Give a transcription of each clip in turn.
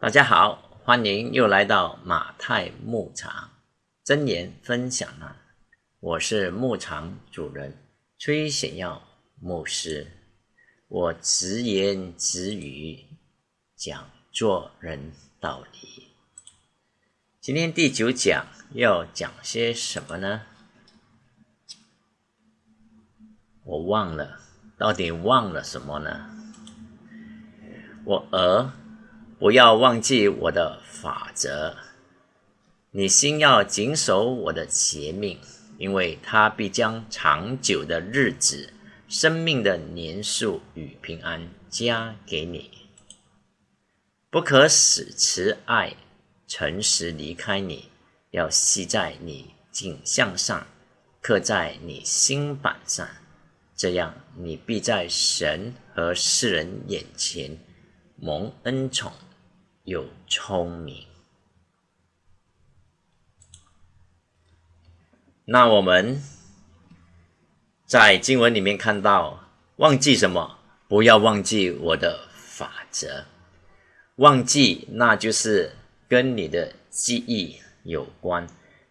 大家好，欢迎又来到马太牧场真言分享了。我是牧场主人崔显耀牧师，我直言直语讲做人道理。今天第九讲要讲些什么呢？我忘了，到底忘了什么呢？我儿。不要忘记我的法则，你心要谨守我的节命，因为他必将长久的日子、生命的年数与平安加给你。不可使慈爱、诚实离开你，要系在你颈项上，刻在你心板上，这样你必在神和世人眼前蒙恩宠。又聪明，那我们在经文里面看到，忘记什么？不要忘记我的法则。忘记，那就是跟你的记忆有关。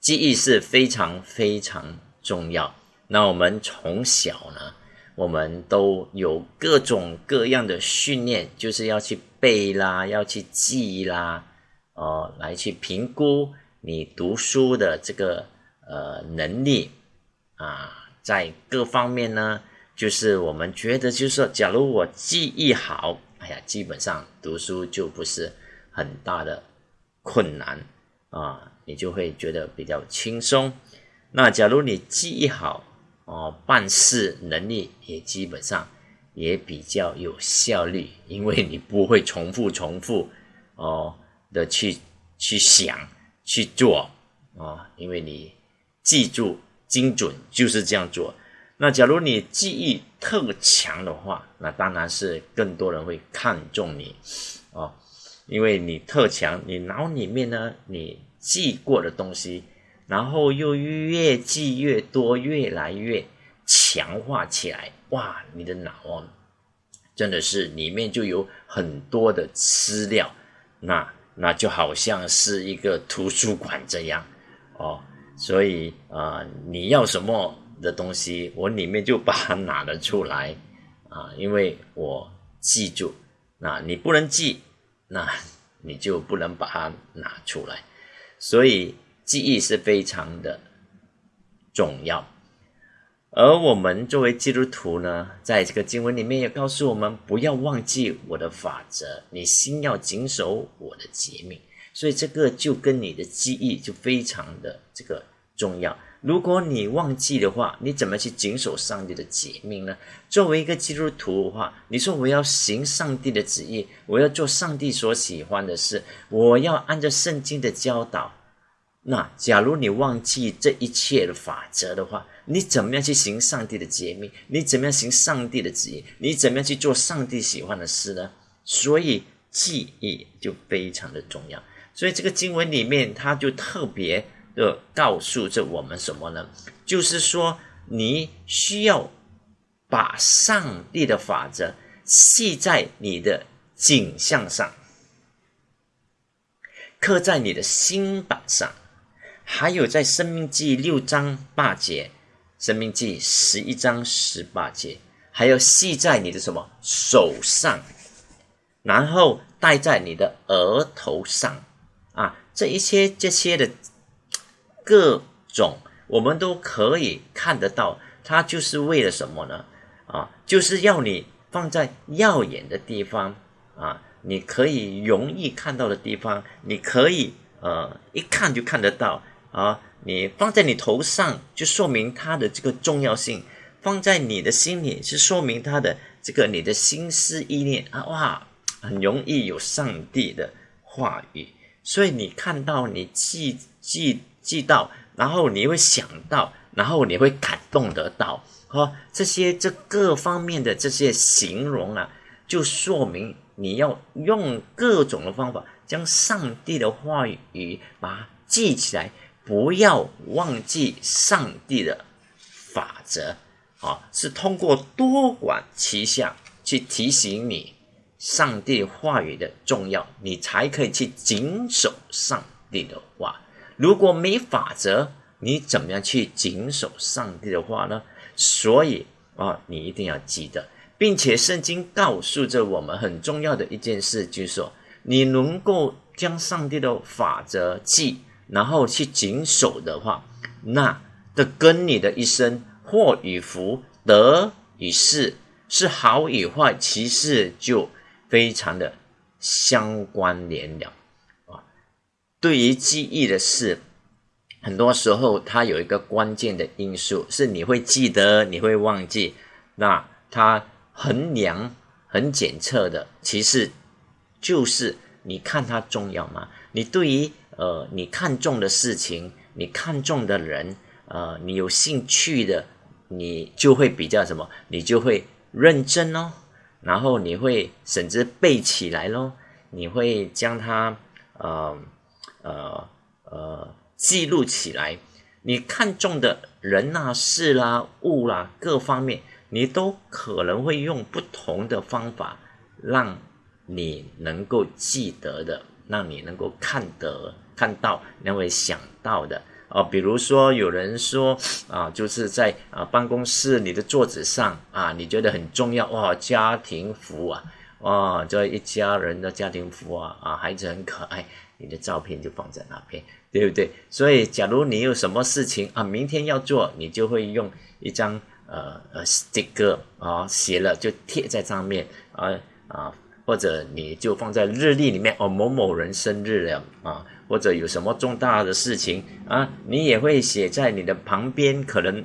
记忆是非常非常重要。那我们从小呢？我们都有各种各样的训练，就是要去背啦，要去记啦，哦，来去评估你读书的这个呃能力啊，在各方面呢，就是我们觉得，就是说，假如我记忆好，哎呀，基本上读书就不是很大的困难啊，你就会觉得比较轻松。那假如你记忆好，哦，办事能力也基本上也比较有效率，因为你不会重复重复哦的去去想去做啊，因为你记住精准就是这样做。那假如你记忆特强的话，那当然是更多人会看重你哦，因为你特强，你脑里面呢你记过的东西。然后又越记越多，越来越强化起来。哇，你的脑哦，真的是里面就有很多的资料，那那就好像是一个图书馆这样哦。所以啊，你要什么的东西，我里面就把它拿了出来啊，因为我记住。那你不能记，那你就不能把它拿出来。所以。记忆是非常的重要，而我们作为基督徒呢，在这个经文里面也告诉我们，不要忘记我的法则，你心要谨守我的诫命。所以这个就跟你的记忆就非常的这个重要。如果你忘记的话，你怎么去谨守上帝的诫命呢？作为一个基督徒的话，你说我要行上帝的旨意，我要做上帝所喜欢的事，我要按照圣经的教导。那假如你忘记这一切的法则的话，你怎么样去行上帝的诫命？你怎么样行上帝的旨意？你怎么样去做上帝喜欢的事呢？所以记忆就非常的重要。所以这个经文里面，他就特别的告诉着我们什么呢？就是说，你需要把上帝的法则系在你的景象上，刻在你的心板上。还有在《生命记》六章八节，《生命记》十一章十八节，还有系在你的什么手上，然后戴在你的额头上啊，这一些这些的各种，我们都可以看得到，它就是为了什么呢？啊，就是要你放在耀眼的地方啊，你可以容易看到的地方，你可以呃一看就看得到。啊，你放在你头上，就说明它的这个重要性；放在你的心里，是说明它的这个你的心思意念啊，哇，很容易有上帝的话语。所以你看到，你记记记到，然后你会想到，然后你会感动得到。哈，这些这各方面的这些形容啊，就说明你要用各种的方法，将上帝的话语把它记起来。不要忘记上帝的法则，啊，是通过多管齐下去提醒你上帝话语的重要，你才可以去谨守上帝的话。如果没法则，你怎么样去谨守上帝的话呢？所以啊，你一定要记得，并且圣经告诉着我们很重要的一件事，就是说，你能够将上帝的法则记，然后去谨守的话，那的跟你的一生祸与福、得与失，是好与坏，其实就非常的相关联了啊。对于记忆的事。很多时候，它有一个关键的因素是你会记得，你会忘记。那它衡量、很检测的，其实就是你看它重要吗？你对于呃你看重的事情，你看重的人，呃，你有兴趣的，你就会比较什么？你就会认真哦，然后你会甚至背起来咯，你会将它呃呃呃。记录起来，你看中的人呐、事啦、物啦，各方面，你都可能会用不同的方法，让你能够记得的，让你能够看得看到，能够想到的哦。比如说，有人说啊，就是在啊办公室你的桌子上啊，你觉得很重要哇，家庭福啊，哇，这一家人的家庭福啊，啊，孩子很可爱，你的照片就放在那边。对不对？所以，假如你有什么事情啊，明天要做，你就会用一张呃呃 sticker 啊，写了就贴在上面啊啊，或者你就放在日历里面哦，某某人生日了啊，或者有什么重大的事情啊，你也会写在你的旁边，可能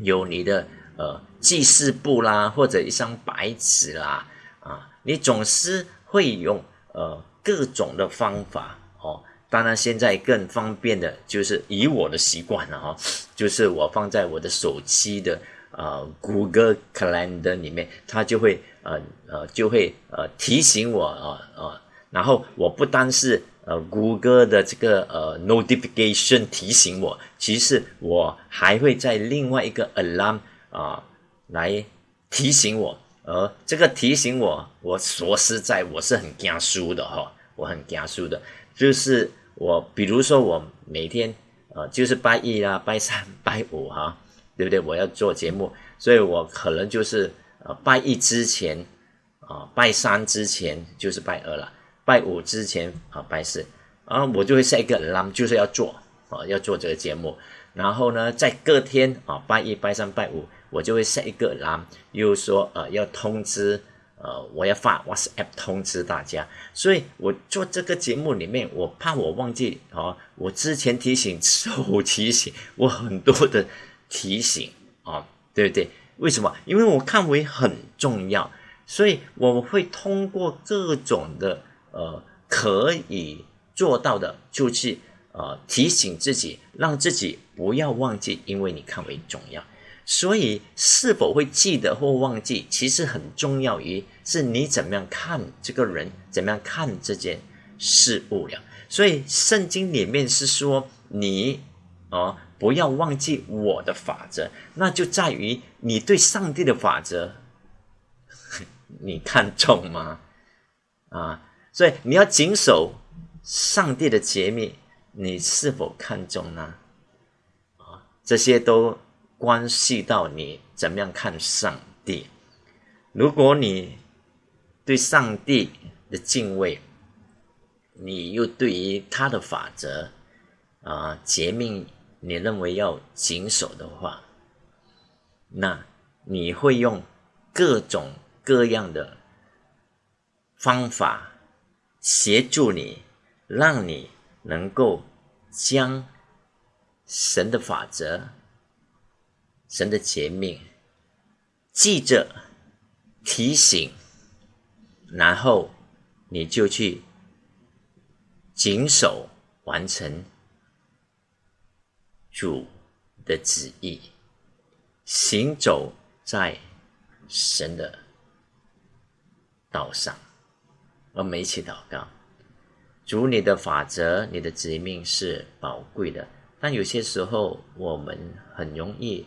有你的呃记事簿啦，或者一张白纸啦啊，你总是会用呃各种的方法哦。当然，现在更方便的就是以我的习惯了哈，就是我放在我的手机的呃 Google Calendar 里面，它就会呃呃就会呃提醒我啊啊，然后我不单是呃谷歌的这个呃 notification 提醒我，其实我还会在另外一个 alarm 啊来提醒我，而这个提醒我，我说实在我是很惊书的哈，我很惊书的，就是。我比如说，我每天呃，就是拜一啦、拜三、拜五哈，对不对？我要做节目，所以我可能就是呃，拜一之前啊，拜三之前就是拜二了，拜五之前啊，拜四啊，我就会设一个 alarm，就是要做啊，要做这个节目。然后呢，在隔天啊，拜一、拜三、拜五，我就会设一个 alarm，又说呃，要通知。呃，我要发 WhatsApp 通知大家，所以我做这个节目里面，我怕我忘记啊，我之前提醒、手提醒，我很多的提醒啊，对不对？为什么？因为我看为很重要，所以我会通过各种的呃可以做到的，就去呃提醒自己，让自己不要忘记，因为你看为重要。所以，是否会记得或忘记，其实很重要于是你怎么样看这个人，怎么样看这件事物了。所以，圣经里面是说你哦，不要忘记我的法则，那就在于你对上帝的法则，你看重吗？啊，所以你要谨守上帝的节命，你是否看重呢？啊，这些都。关系到你怎么样看上帝。如果你对上帝的敬畏，你又对于他的法则啊诫命，你认为要谨守的话，那你会用各种各样的方法协助你，让你能够将神的法则。神的诫命，记着提醒，然后你就去谨守完成主的旨意，行走在神的道上。我们一起祷告：主，你的法则、你的旨命是宝贵的，但有些时候我们很容易。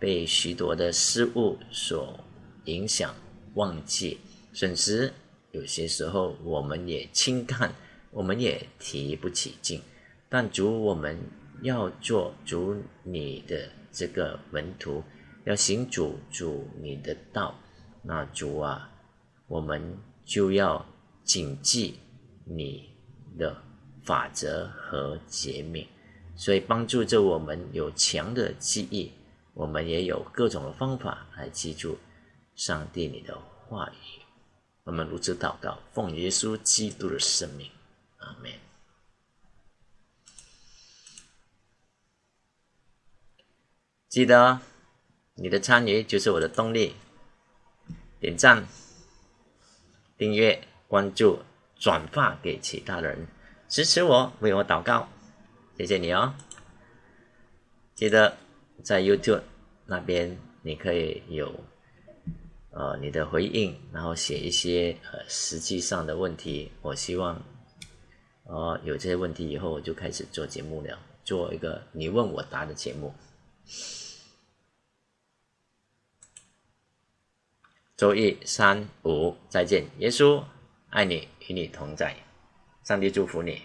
被许多的事物所影响，忘记，甚至有些时候我们也轻看，我们也提不起劲。但主，我们要做主你的这个门徒，要行主主你的道。那主啊，我们就要谨记你的法则和诫命，所以帮助着我们有强的记忆，我们也有各种的方法来记住上帝你的话语。我们如此祷告，奉耶稣基督的圣名，阿门。记得，你的参与就是我的动力。点赞、订阅、关注、转发给其他人，支持我，为我祷告，谢谢你哦。记得在 YouTube 那边，你可以有呃你的回应，然后写一些呃实际上的问题。我希望呃有这些问题以后，我就开始做节目了，做一个你问我答的节目。周一、三、五，再见。耶稣爱你，与你同在。上帝祝福你。